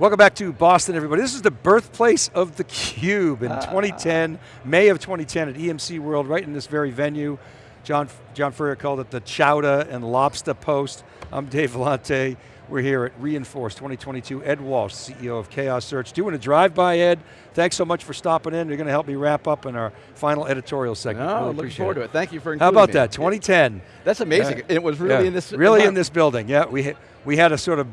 Welcome back to Boston, everybody. This is the birthplace of the Cube in ah. 2010, May of 2010 at EMC World, right in this very venue. John, John Furrier called it the Chowder and Lobster Post. I'm Dave Vellante. We're here at re:Inforce 2022. Ed Walsh, CEO of Chaos Search, doing a drive-by, Ed. Thanks so much for stopping in. You're going to help me wrap up in our final editorial segment. No, really looking forward to it. Thank you for How about me. that, 2010. That's amazing. it was really yeah. in this Really in this building, yeah. We, we had a sort of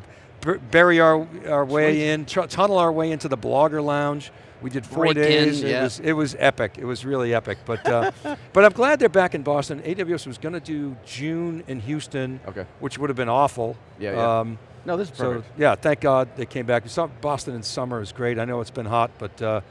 bury our, our way in, tunnel our way into the blogger lounge. We did four Break days. In, yeah. It was it was epic. It was really epic. But uh, but I'm glad they're back in Boston. AWS was going to do June in Houston, okay. which would have been awful. Yeah. yeah. Um, no, this is perfect. So yeah, thank God they came back. Boston in summer is great. I know it's been hot, but uh,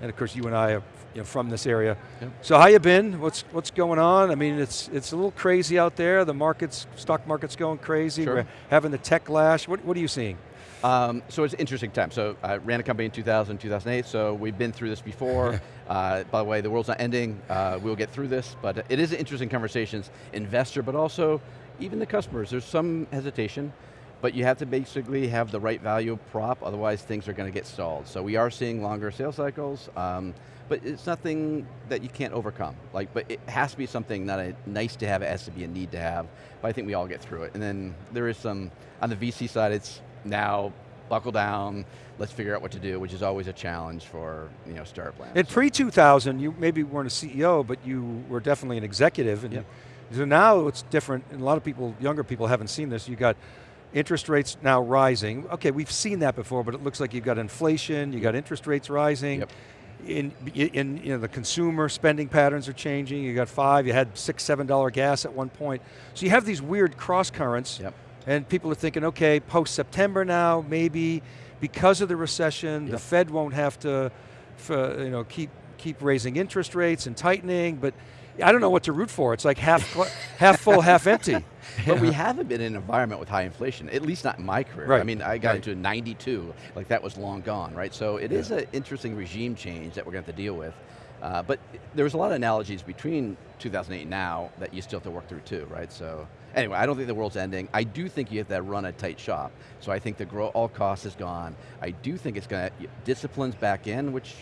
and of course you and I are you know, from this area. Yep. So how you been? What's what's going on? I mean, it's it's a little crazy out there. The markets, stock market's going crazy. Sure. We're having the tech lash. What what are you seeing? Um, so it's an interesting time. So I ran a company in 2000, 2008, so we've been through this before. uh, by the way, the world's not ending. Uh, we'll get through this, but it is interesting conversations, investor, but also even the customers. There's some hesitation, but you have to basically have the right value prop, otherwise things are going to get stalled. So we are seeing longer sales cycles, um, but it's nothing that you can't overcome. Like, but it has to be something not a nice to have, it has to be a need to have, but I think we all get through it. And then there is some, on the VC side, it's now buckle down, let's figure out what to do, which is always a challenge for you know, startup plans. In pre-2000, you maybe weren't a CEO, but you were definitely an executive. And yep. So now it's different, and a lot of people, younger people haven't seen this. You got interest rates now rising. Okay, we've seen that before, but it looks like you've got inflation, you got interest rates rising. Yep. In, in you know, the consumer spending patterns are changing. You got five, you had six, seven dollar gas at one point. So you have these weird cross currents. Yep. And people are thinking, okay, post-September now, maybe because of the recession, yep. the Fed won't have to for, you know, keep, keep raising interest rates and tightening, but I don't know what to root for. It's like half, half full, half empty. But we haven't been in an environment with high inflation, at least not in my career. Right. I mean, I got right. into 92, like that was long gone, right? So it yeah. is an interesting regime change that we're going to have to deal with. Uh, but there was a lot of analogies between 2008 and now that you still have to work through too, right? So anyway, I don't think the world's ending. I do think you have to run a tight shop. So I think the grow all costs is gone. I do think it's going to, disciplines back in, which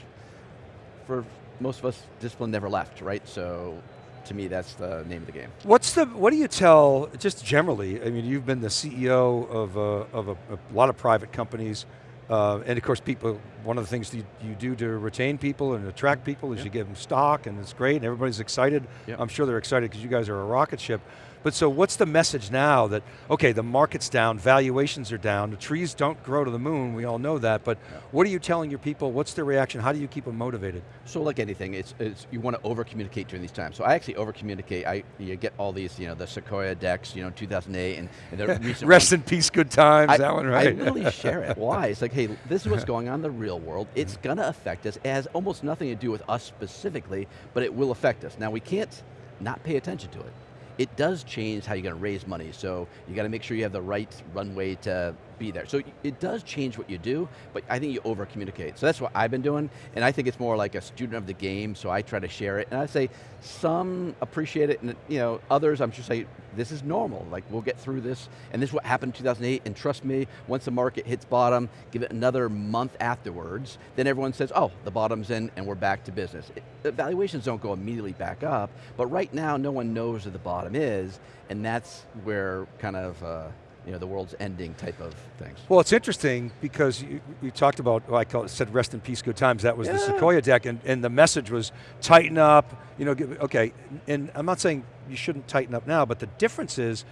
for most of us, discipline never left, right? So to me, that's the name of the game. What's the, what do you tell, just generally, I mean, you've been the CEO of, a, of a, a lot of private companies, uh, and of course people, one of the things you, you, do to retain people and attract mm-hmm. people is you give them stock and it's great and everybody's excited. Yep. I'm sure they're excited because you guys are a rocket ship. But so what's the message now that, okay, the market's down, valuations are down, the trees don't grow to the moon, we all know that, but yeah. what are you telling your people, what's their reaction, how do you keep them motivated? So like anything, it's, it's you want to over communicate during these times. So I actually over communicate, I you get all these, you know, the Sequoia decks, you know, 2008, and, and the recent Rest in peace, good times, I, that one, right? I really share it, why? It's like, hey, this is what's going on in the real world, it's going to affect us, it has almost nothing to do with us specifically, but it will affect us. Now we can't not pay attention to it it does change how you're going to raise money. So you got to make sure you have the right runway to be there. So it does change what you do, but I think you over communicate. So that's what I've been doing, and I think it's more like a student of the game, so I try to share it. And I say some appreciate it, and you know, others I'm just say, this is normal, like we'll get through this, and this is what happened in 2008, and trust me, once the market hits bottom, give it another month afterwards, then everyone says, oh, the bottom's in, and we're back to business. It, the valuations don't go immediately back up, but right now, no one knows where the bottom is, and that's where kind of, uh, you know, the world's ending type of things. Well, it's interesting because you, you talked about, well, I call it, said rest in peace, good times, that was yeah. the Sequoia deck, and, and the message was tighten up, you know, okay, and I'm not saying you shouldn't tighten up now, but the difference is,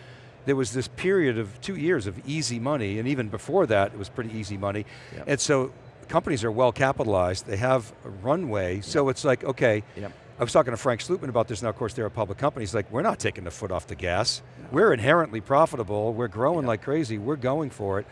there was this period of two years of easy money, and even before that, it was pretty easy money. Yep. And so, companies are well capitalized, they have a runway, yep. so it's like, okay, yep. I was talking to Frank Slootman about this, now of course they're a public company, he's like, we're not taking the foot off the gas. No. We're inherently profitable, we're growing yeah. like crazy, we're going for it.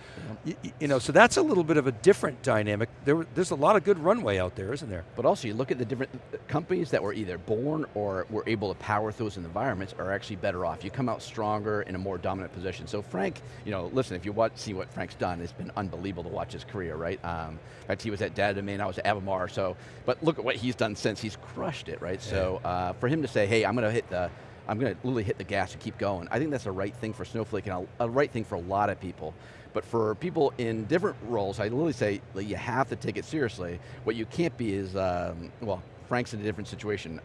Yeah. You, you, know, so that's a little bit of a different dynamic. There, there's a lot of good runway out there, isn't there? But also you look at the different companies that were either born or were able to power through those environments are actually better off. You come out stronger in a more dominant position. So Frank, you know, listen, if you watch, see what Frank's done, it's been unbelievable to watch his career, right? Um, in fact, he was at Data Domain, I was at Avamar, so, but look at what he's done since, he's crushed it, right? Yeah. So, uh, for him to say, hey, I'm going to hit the I'm going to literally hit the gas and keep going. I think that's the right thing for Snowflake and a, a right thing for a lot of people. But for people in different roles, I literally say like, you have to take it seriously. What you can't be is, um, well, Frank's in a different situation.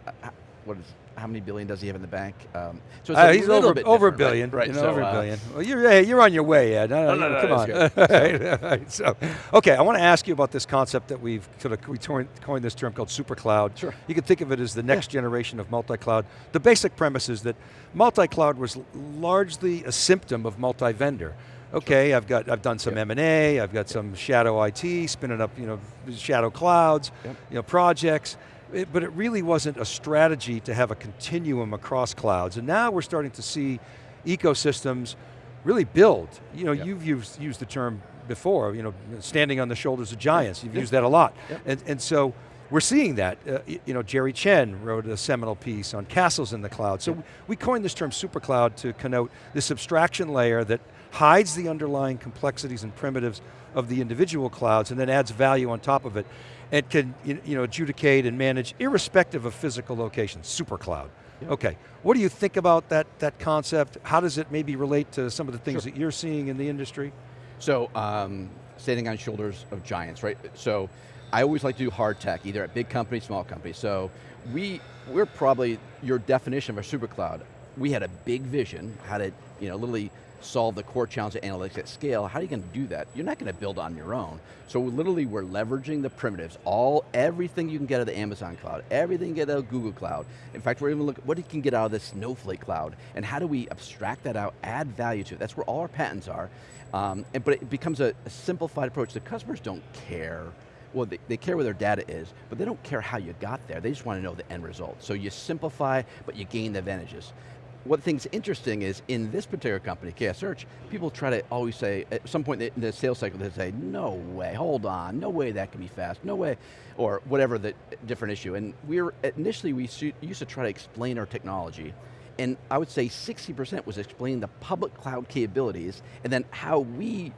What is, how many billion does he have in the bank? Um, so uh, he's over, over a billion, right? right. You know, so, over a uh, billion. Well, you're, hey, you're on your way, Ed. No, no, no, no come on. so, okay, I want to ask you about this concept that we've sort of we coined this term called super cloud. Sure. You can think of it as the next yeah. generation of multi-cloud. The basic premise is that multi-cloud was largely a symptom of multi-vendor. Okay, sure. I've got I've done some yep. M&A, I've got yep. some shadow IT, spinning up you know shadow clouds, yep. you know projects. It, but it really wasn't a strategy to have a continuum across clouds. And now we're starting to see ecosystems really build. You know, you've used, used the term before, you know, standing on the shoulders of giants. You've used that a lot. And, and so we're seeing that. Uh, you know, Jerry Chen wrote a seminal piece on castles in the cloud. So we coined this term supercloud to connote this abstraction layer that hides the underlying complexities and primitives of the individual clouds and then adds value on top of it and can you know, adjudicate and manage irrespective of physical location, super cloud. Yep. Okay, what do you think about that, that concept? How does it maybe relate to some of the things sure. that you're seeing in the industry? So, um, standing on shoulders of giants, right? So, I always like to do hard tech, either at big companies, small companies. So, we, we're probably your definition of a super cloud. We had a big vision, how to, you know, literally solve the core challenge of analytics at scale, how are you going to do that? You're not going to build on your own. So literally we're leveraging the primitives, all, everything you can get out of the Amazon cloud, everything you get out of Google cloud. In fact, we're even looking, what you can get out of the Snowflake cloud, and how do we abstract that out, add value to it? That's where all our patents are. Um, and, but it becomes a, a simplified approach. The customers don't care well, they, they, care where their data is, but they don't care how you got there. They just want to know the end result. So you simplify, but you gain the advantages what thing's interesting is in this particular company, Chaos Search, people try to always say, at some point in the sales cycle, they say, no way, hold on, no way that can be fast, no way, or whatever the different issue. And we initially we used to try to explain our technology, and I would say 60% was explaining the public cloud capabilities, and then how we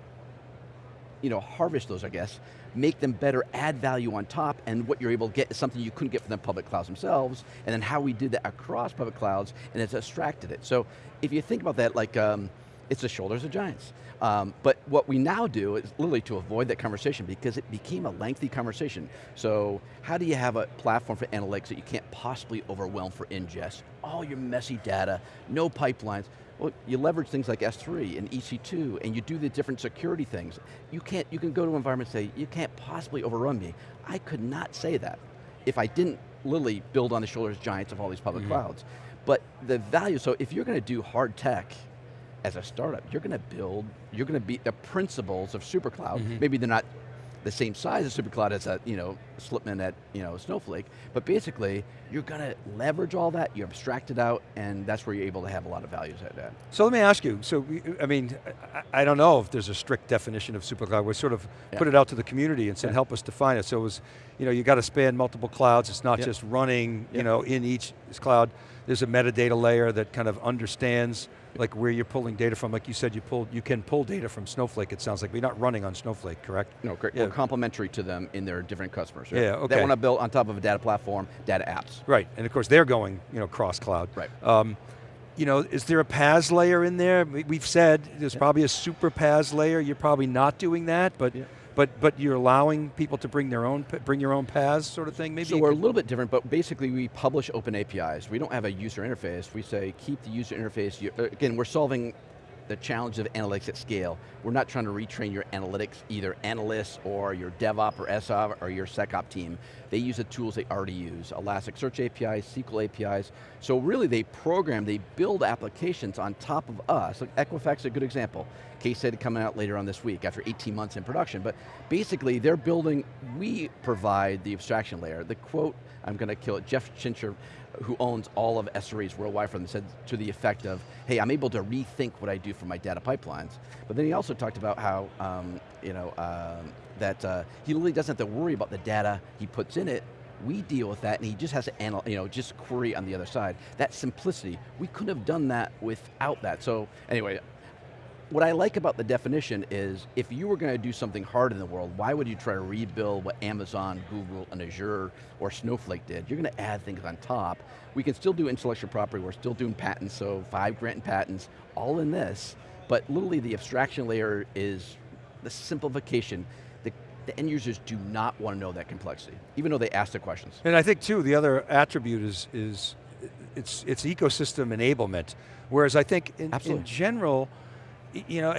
you know, harvest those, I guess, make them better, add value on top, and what you're able to get is something you couldn't get from the public clouds themselves, and then how we did that across public clouds, and it's abstracted it. So if you think about that, like, um, it's the shoulders of giants. Um, but what we now do is literally to avoid that conversation because it became a lengthy conversation. So how do you have a platform for analytics that you can't possibly overwhelm for ingest? All your messy data, no pipelines. Well, you leverage things like S3 and EC2 and you do the different security things. You can't, you can go to an environment and say, you can't possibly overrun me. I could not say that if I didn't literally build on the shoulders giants of all these public mm -hmm. clouds. But the value, so if you're going to do hard tech, as a startup, you're going to build, you're going to be the principles of SuperCloud. Mm -hmm. Maybe they're not the same size as SuperCloud as a you know Slootman at you know Snowflake, but basically you're going to leverage all that, you abstract it out, and that's where you're able to have a lot of values at that. So let me ask you. So I mean, I, don't know if there's a strict definition of SuperCloud. We sort of yeah. put it out to the community and said, yeah. help us define it. So it was, you know, you got to span multiple clouds. It's not just running, you know, in each cloud. There's a metadata layer that kind of understands like where you're pulling data from, like you said, you pull, you can pull data from Snowflake, it sounds like, but you're not running on Snowflake, correct? No, correct. Yeah. We're complementary to them in their different customers. Right? Yeah, okay. They want to build on top of a data platform, data apps. Right, and of course they're going, you know, cross-cloud. Right. Um, you know, is there a PaaS layer in there? We've said there's yeah. probably a super PaaS layer, you're probably not doing that, but yeah but but you're allowing people to bring their own, bring your own PaaS sort of thing, maybe? So we're a little bit different, but basically we publish open APIs. We don't have a user interface. We say keep the user interface, uh, again, we're solving the challenge of analytics at scale. We're not trying to retrain your analytics, either analysts or your DevOps or SOP or your SecOp team. They use the tools they already use, Elasticsearch APIs, SQL APIs. So really they program, they build applications on top of us. Like Equifax is a good example. Case study coming out later on this week after 18 months in production. But basically they're building, we provide the abstraction layer. The quote, I'm going to kill it, Jeff Chincher who owns all of SREs worldwide them, said to the effect of, hey, I'm able to rethink what I do for my data pipelines. But then he also talked about how, um, you know, um, that uh, he really doesn't have to worry about the data he puts in it, we deal with that and he just has to analyze, you know, just query on the other side. That simplicity, we couldn't have done that without that. So anyway, what I like about the definition is, if you were going to do something hard in the world, why would you try to rebuild what Amazon, Google, and Azure, or Snowflake did? You're going to add things on top. We can still do intellectual property, we're still doing patents, so five granted patents, all in this, but literally the abstraction layer is the simplification. The, the end users do not want to know that complexity, even though they ask the questions. And I think too, the other attribute is, is it's, it's ecosystem enablement. Whereas I think in, in general, you know,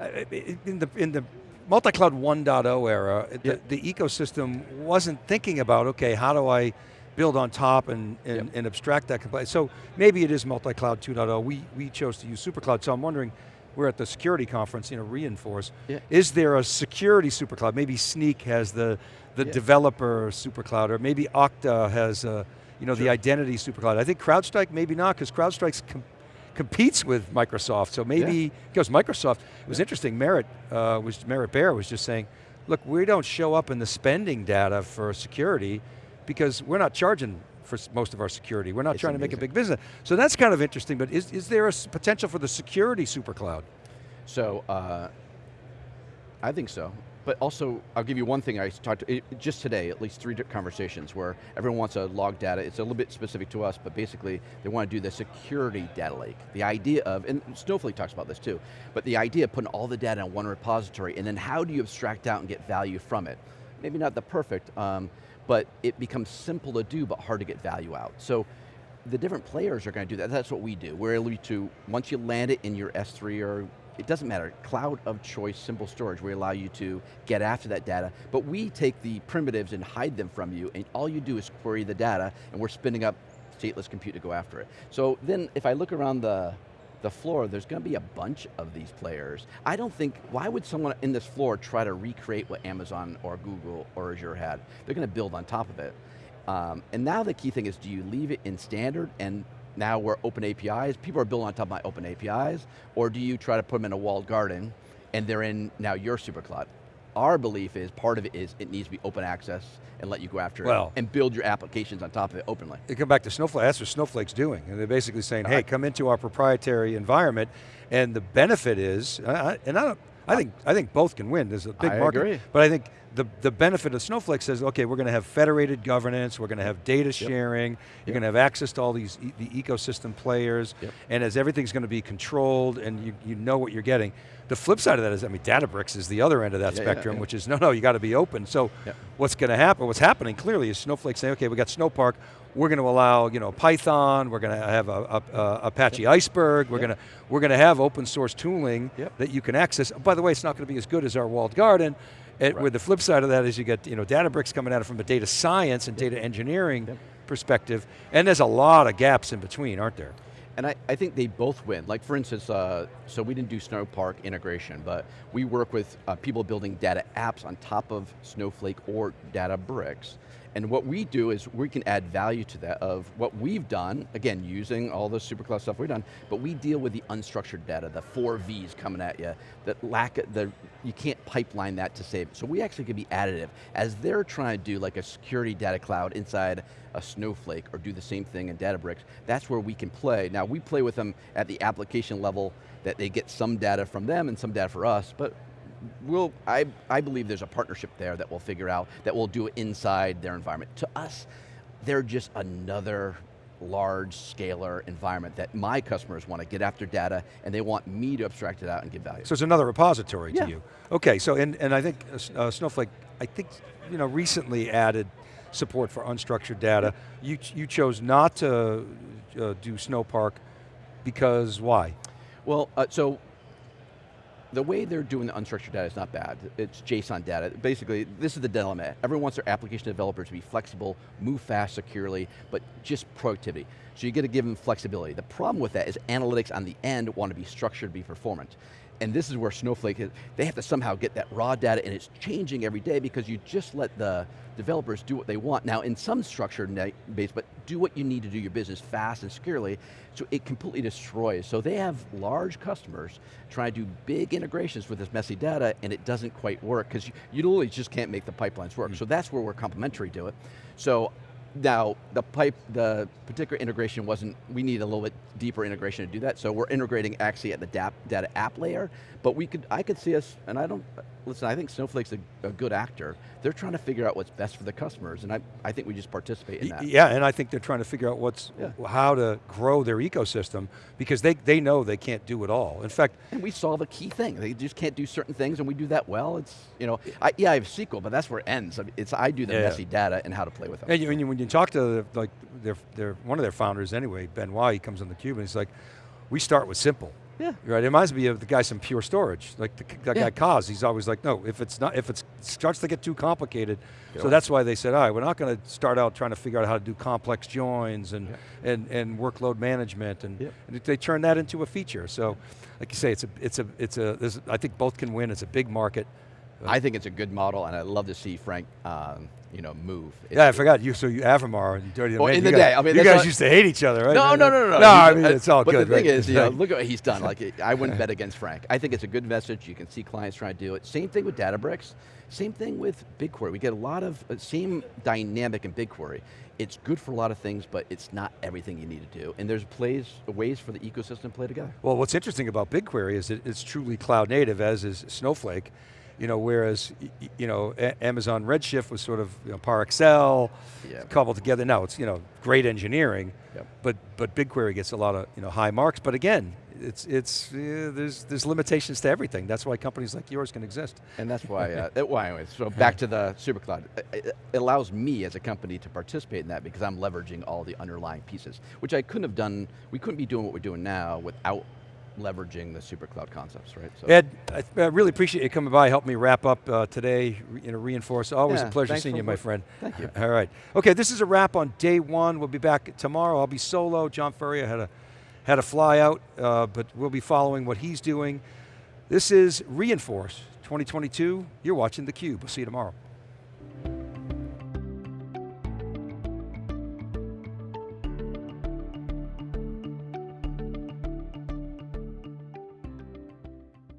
in the, in the multi-cloud 1.0 era, yep. the, the, ecosystem wasn't thinking about, okay, how do I build on top and, and, and abstract that complexity. So maybe it is multi-cloud 2.0. We, we chose to use SuperCloud, so I'm wondering, we're at the security conference, you know, re:Inforce. Yeah. Is there a security supercloud? Maybe Snyk has the, the yeah. developer supercloud, or maybe Okta has a, you know, sure. the identity supercloud. I think CrowdStrike maybe not, because CrowdStrike's competes with Microsoft, so maybe, yeah. because Microsoft, it was interesting, Merritt, uh, was, Merritt Baer was just saying, look, we don't show up in the spending data for security because we're not charging for most of our security. We're not it's trying amazing. to make a big business. So that's kind of interesting, but is, is there a potential for the security supercloud? So, uh, I think so but also, I'll give you one thing I talked to, just today, at least three conversations where everyone wants a log data, it's a little bit specific to us, but basically they want to do the security data lake. The idea of, and Snowflake talks about this too, but the idea of putting all the data in one repository and then how do you abstract out and get value from it? Maybe not the perfect, um, but it becomes simple to do but hard to get value out. So the different players are going to do that. That's what we do. We're able to, once you land it in your S3 or it doesn't matter, cloud of choice, simple storage, we allow you to get after that data, but we take the primitives and hide them from you, and all you do is query the data, and we're spinning up stateless compute to go after it. So then, if I look around the, the floor, there's going to be a bunch of these players. I don't think, why would someone in this floor try to recreate what Amazon or Google or Azure had? They're going to build on top of it. Um, and now the key thing is, do you leave it in standard and now we're open APIs, people are building on top of my open APIs, or do you try to put them in a walled garden and they're in now your super supercloud? Our belief is, part of it is, it needs to be open access and let you go after well, it and build your applications on top of it openly. They come back to Snowflake, that's what Snowflake's doing. And they're basically saying, hey, come into our proprietary environment, and the benefit is, and I, don't, I think, I think both can win, there's a big I market. Agree. But I think the, the benefit of Snowflake says, okay, we're going to have federated governance, we're going to have data sharing, yep. you're yep. going to have access to all these e the ecosystem players, yep. and as everything's going to be controlled and you, you know what you're getting. The flip side of that is, I mean, Databricks is the other end of that yeah, spectrum, yeah, which is, no, no, you got to be open. So what's going to happen, what's happening clearly is Snowflake saying, okay, we got Snowpark, we're going to allow you know Python, we're going to have a, a, a Apache. Iceberg, we're going to we're going to have open source tooling that you can access. By the way, it's not going to be as good as our walled garden, it, right. Where the flip side of that is you get you know, Databricks coming at it from a data science and yep. data engineering yep. perspective, and there's a lot of gaps in between, aren't there? And I, I think they both win. Like for instance, uh, so we didn't do Snowpark integration, but we work with uh, people building data apps on top of Snowflake or Databricks. And what we do is we can add value to that of what we've done, again, using all the supercloud stuff we've done, but we deal with the unstructured data, the four Vs coming at you, that lack, the, you can't pipeline that to save. So we actually can be additive. As they're trying to do like a security data cloud inside a Snowflake or do the same thing in Databricks, that's where we can play. Now we play with them at the application level that they get some data from them and some data for us, but we'll, I, I believe there's a partnership there that we'll figure out, that we'll do it inside their environment. To us, they're just another large scalar environment that my customers want to get after data and they want me to abstract it out and give value. So it's another repository yeah. to you. Okay, so and, and I think uh, uh, Snowflake, I think, you know, recently added support for unstructured data. You, you chose not to uh, do Snowpark because why? Well, uh, so the way they're doing the unstructured data is not bad. It's JSON data. Basically, this is the dilemma. Everyone wants their application developers to be flexible, move fast, securely, but just productivity. So you got to give them flexibility. The problem with that is analytics on the end want to be structured to be performant. And this is where Snowflake, is, they have to somehow get that raw data and it's changing every day because you just let the developers do what they want. Now in some structured base, but do what you need to do your business fast and securely, so it completely destroys. So they have large customers trying to do big integrations with this messy data and it doesn't quite work because you, you literally just can't make the pipelines work. Mm -hmm. So that's where we're complementary to it. So Now, the pipe, the particular integration wasn't, we need a little bit deeper integration to do that, so we're integrating actually at the DAP, data app layer, but we could, I could see us, and I don't, listen, I think Snowflake's a, a good actor. They're trying to figure out what's best for the customers, and I, I think we just participate in that. Yeah, and I think they're trying to figure out what's, Yeah. how to grow their ecosystem because they, they know they can't do it all. In fact, And we solve a key thing. They just can't do certain things, and we do that well. It's, you know, I, yeah, I have SQL, but that's where it ends. I mean, It's I do the Yeah, yeah. messy data and how to play with them. And you, when you talk to the, like their, their, one of their founders anyway, Benoit, he comes on the cube and he's like, we start with simple. Yeah. Right, it reminds me of the guy from Pure Storage, like the, that Yeah. guy Coz. He's always like, no, if it's not, if it starts to get too complicated, Get so that's why they said, all right, we're not going to start out trying to figure out how to do complex joins and and, and workload management, and, Yep. and they turn that into a feature. So, like you say, it's a, it's a, it's a. There's, I think both can win. It's a big market. I think it's a good model, and I'd love to see Frank, um, you know, move. Yeah, I forgot you. So you Avamar and Dirty Well, in the guys- day, I mean, you guys used to hate each other, right? No, no, no, no, no. No, I mean uh, it's all but good. the thing right? is, you know, look at what he's done. Like, I wouldn't bet against Frank. I think it's a good message. You can see clients trying to do it. Same thing with Databricks. Same thing with BigQuery. We get a lot of uh, same dynamic in BigQuery. It's good for a lot of things, but it's not everything you need to do. And there's plays, ways for the ecosystem to play together. Well, what's interesting about BigQuery is it, it's truly cloud native, as is Snowflake. You know, whereas you know A- Amazon Redshift was sort of you know, ParAccel Yeah. coupled together. Now it's you know great engineering, Yep. but but BigQuery gets a lot of you know high marks. But again, it's it's uh, there's there's limitations to everything. That's why companies like yours can exist. And that's why, uh, well anyways, so back to the SuperCloud. It, it allows me as a company to participate in that because I'm leveraging all the underlying pieces, which I couldn't have done, we couldn't be doing what we're doing now without leveraging the SuperCloud concepts, right? So, Ed, I, I really appreciate you coming by, help me wrap up uh, today, you know, re:Inforce. Always Yeah, a pleasure seeing you, my friend. Thank you. All right. Okay, this is a wrap on day one. We'll be back tomorrow. I'll be solo. John Furrier had a, had a fly out, uh, but we'll be following what he's doing. This is re:Inforce 2022. You're watching theCUBE. We'll see you tomorrow.